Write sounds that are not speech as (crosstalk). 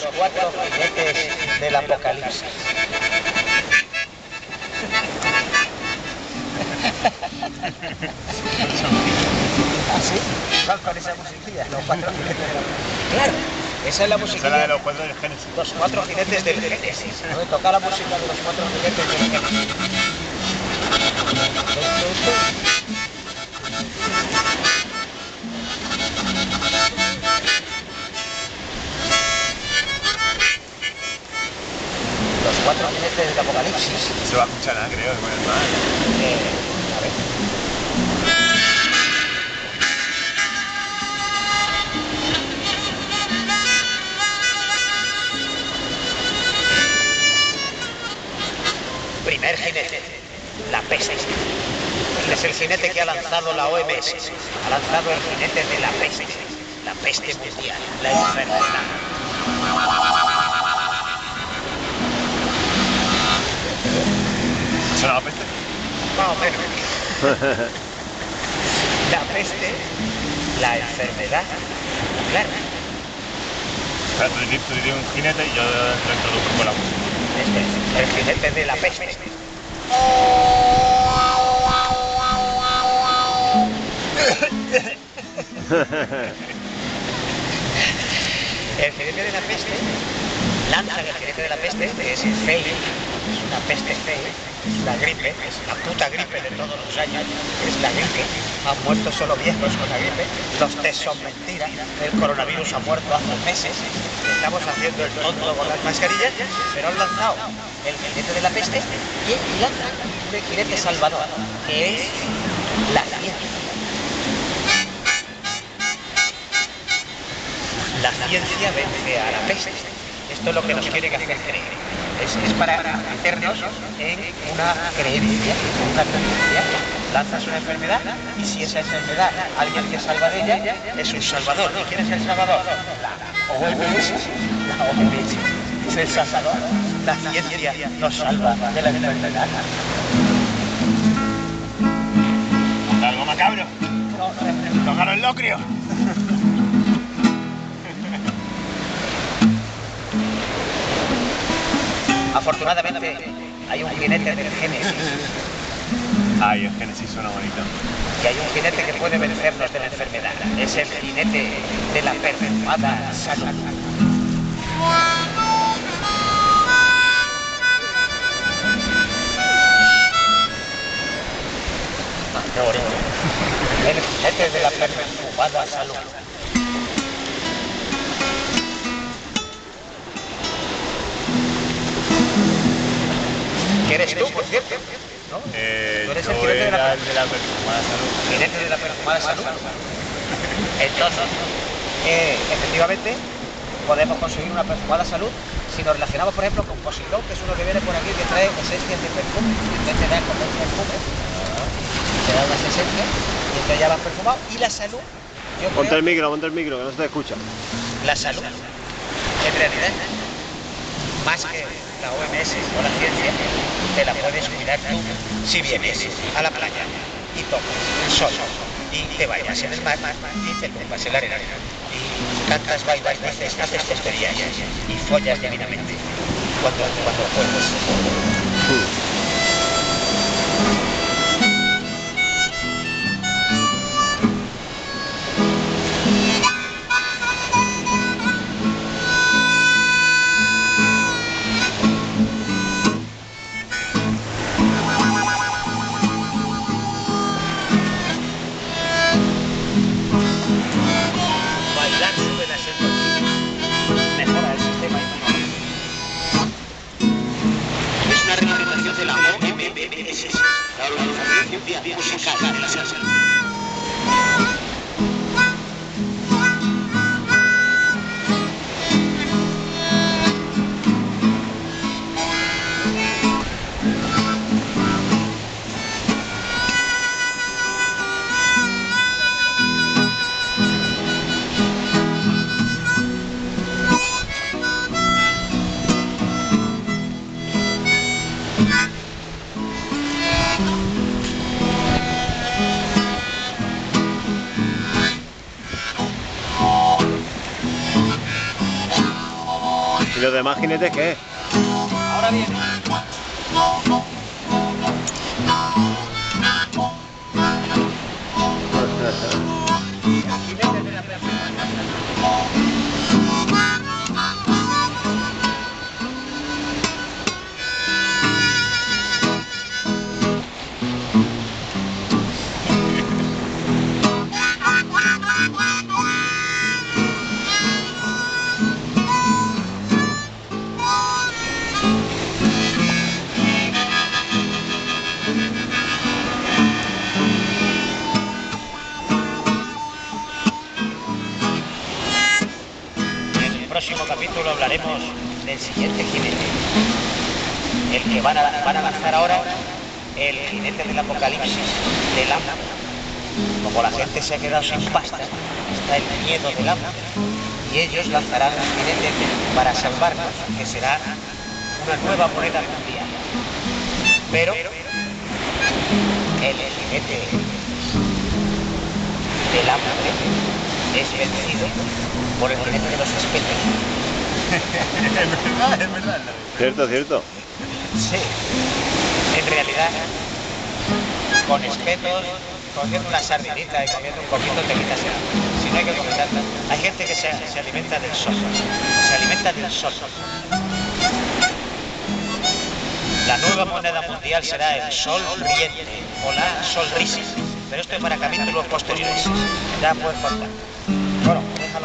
los cuatro jinetes del apocalipsis. (laughs) ¿Ah, sí? ¿Cuál con esa musiquilla? Los cuatro jinetes del apocalipsis. Claro, esa es la musiquilla. Esa es la de los cuatro del Génesis. Los cuatro jinetes del Génesis. ¿no? Toca la música de los cuatro jinetes del Génesis. Primer jinete, la peste. Este es el jinete que ha lanzado la OMS. Ha lanzado el jinete de la peste. La peste mundial, la enfermedad. ¿Suena la peste? Más o menos. La peste, la enfermedad. Claro, O sea, tú dirías, tú dirías un jinete y yo lo introduzco con la música. este es el jinete de la peste. (laughs) El jinete de la peste lanza el jinete de la peste, que es feo, es una peste fea, es una gripe, es la puta gripe de todos los años, es la gripe. Han muerto solo viejos con la gripe, los test son mentiras, el coronavirus ha muerto hace meses, estamos haciendo el tonto con las mascarillas, pero han lanzado el jinete de la peste y lanzan un jinete salvador, que es la ciencia. La ciencia vence a la peste. Esto es lo que nos quieren hacer creer. Es, es para meternos en una creencia, en una creencia. Lanzas una enfermedad y si esa enfermedad alguien que salva de ella es un salvador. ¿Y quién es el salvador? La OMS. La OMS es el salvador. La ciencia nos salva de la enfermedad. ¿Algo macabro? No, no es ¿Tocaron el locrio? Afortunadamente hay un jinete del Génesis Ay, el Génesis suena bonito. y hay un jinete que puede vencernos de la enfermedad. Es el jinete de la perfumada salud. Ah, qué bonito. El jinete de la perfumada salud. ¿Quién eres tú, por cierto? ¿No? Eh, Tú eres el yo jinete de la de la perfumada salud. jinete de la perfumada salud. (laughs) Entonces, eh, efectivamente, podemos conseguir una perfumada salud si nos relacionamos, por ejemplo, con Posilón, que es uno que viene por aquí que trae esencias de perfume, y entonces te da como un perfume, te da unas esencias, y entonces ya vas perfumado. Y la salud, yo Ponte creo, el micro, ponte el micro, que no se te escucha. la salud, en realidad, más que la OMS o la ciencia, te la puedes cuidar tú si vienes a la playa y tomas el sol y te bañas en el mar y te tumbas en la arena y cantas, bailas, dices, haces tonterías y follas divinamente cuando, cuando. tendencia musical de la Yeah. Los demás jinetes qué? Ahora viene. Próximo capítulo hablaremos del siguiente jinete. El que van a, lanzar ahora, el jinete del apocalipsis, del hambre. Como la gente se ha quedado sin pasta, está el miedo del hambre. Y ellos lanzarán un jinete para salvarnos, que será una nueva moneda mundial. Pero el jinete del hambre es vencido por el jinete de los espetos. (laughs) es verdad, es verdad. Cierto, cierto. Sí, en realidad, con espetos, cogiendo una sardinita y comiendo un poquito te quitas el. Si no hay que comer tanta. Hay gente que se, se alimenta del sol, se alimenta del sol. La nueva moneda mundial será el sol riente o la sonrisa. Pero esto es para capítulos posteriores. Ya puedes cortar. Bueno, déjalo.